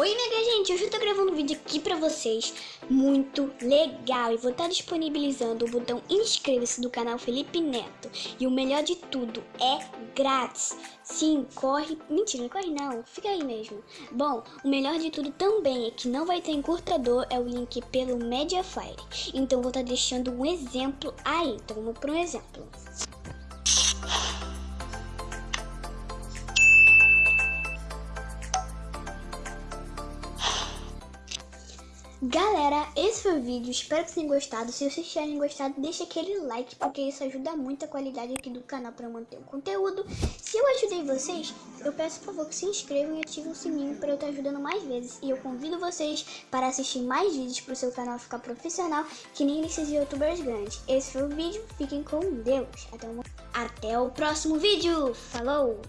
Oi, minha gente, hoje eu tô gravando um vídeo aqui pra vocês muito legal e vou estar disponibilizando o botão inscreva-se do canal Felipe Neto e o melhor de tudo é grátis. Sim, corre, mentira, não corre não, fica aí mesmo. Bom, o melhor de tudo também é que não vai ter encurtador, é o link pelo Mediafire. Então vou estar deixando um exemplo aí, então vamos para um exemplo. Galera, esse foi o vídeo, espero que tenham gostado. Se vocês tiverem gostado, deixa aquele like, porque isso ajuda muito a qualidade aqui do canal para manter o conteúdo. Se eu ajudei vocês, eu peço por favor que se inscrevam e ativem o sininho para eu estar ajudando mais vezes. E eu convido vocês para assistir mais vídeos para o seu canal ficar profissional, que nem esses youtubers grandes. Esse foi o vídeo, fiquem com Deus. Até. Até o próximo vídeo, falou!